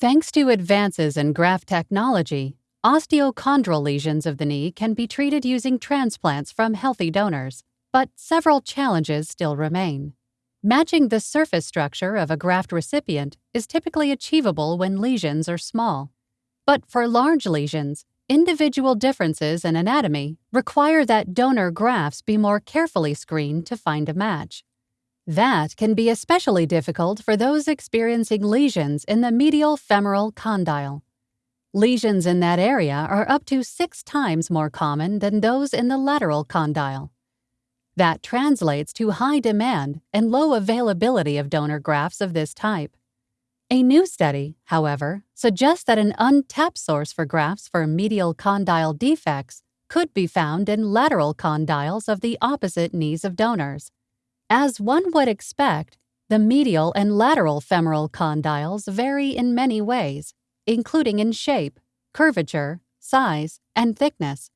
Thanks to advances in graft technology, osteochondral lesions of the knee can be treated using transplants from healthy donors, but several challenges still remain. Matching the surface structure of a graft recipient is typically achievable when lesions are small. But for large lesions, individual differences in anatomy require that donor grafts be more carefully screened to find a match. That can be especially difficult for those experiencing lesions in the medial femoral condyle. Lesions in that area are up to six times more common than those in the lateral condyle. That translates to high demand and low availability of donor grafts of this type. A new study, however, suggests that an untapped source for grafts for medial condyle defects could be found in lateral condyles of the opposite knees of donors. As one would expect, the medial and lateral femoral condyles vary in many ways, including in shape, curvature, size, and thickness.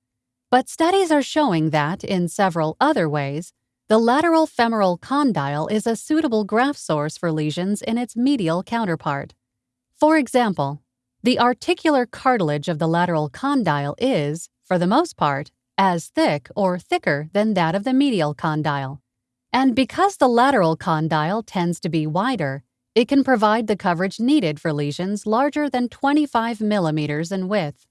But studies are showing that, in several other ways, the lateral femoral condyle is a suitable graft source for lesions in its medial counterpart. For example, the articular cartilage of the lateral condyle is, for the most part, as thick or thicker than that of the medial condyle. And because the lateral condyle tends to be wider, it can provide the coverage needed for lesions larger than 25 millimeters in width.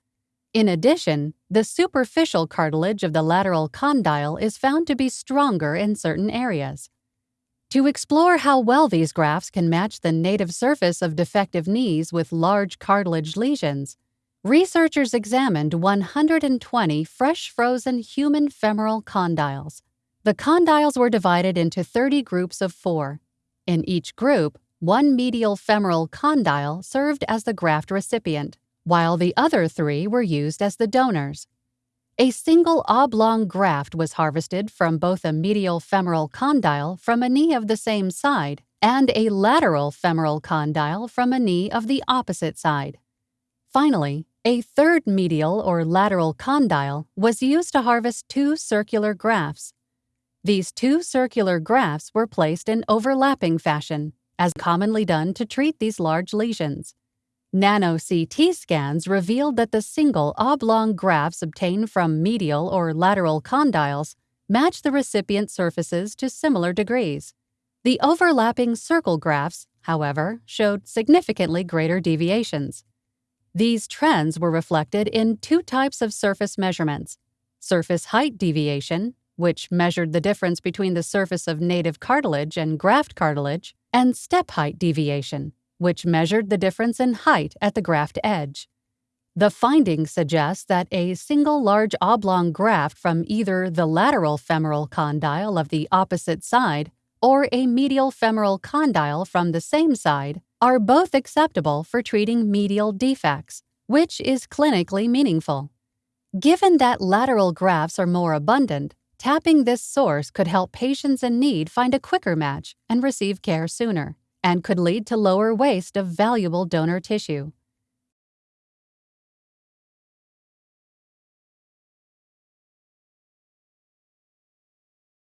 In addition, the superficial cartilage of the lateral condyle is found to be stronger in certain areas. To explore how well these grafts can match the native surface of defective knees with large cartilage lesions, researchers examined 120 fresh frozen human femoral condyles. The condyles were divided into 30 groups of four. In each group, one medial femoral condyle served as the graft recipient while the other three were used as the donors. A single oblong graft was harvested from both a medial femoral condyle from a knee of the same side and a lateral femoral condyle from a knee of the opposite side. Finally, a third medial or lateral condyle was used to harvest two circular grafts. These two circular grafts were placed in overlapping fashion, as commonly done to treat these large lesions. Nano CT scans revealed that the single oblong grafts obtained from medial or lateral condyles match the recipient surfaces to similar degrees. The overlapping circle grafts, however, showed significantly greater deviations. These trends were reflected in two types of surface measurements surface height deviation, which measured the difference between the surface of native cartilage and graft cartilage, and step height deviation, which measured the difference in height at the graft edge. The findings suggest that a single large oblong graft from either the lateral femoral condyle of the opposite side or a medial femoral condyle from the same side are both acceptable for treating medial defects, which is clinically meaningful. Given that lateral grafts are more abundant, tapping this source could help patients in need find a quicker match and receive care sooner and could lead to lower waste of valuable donor tissue.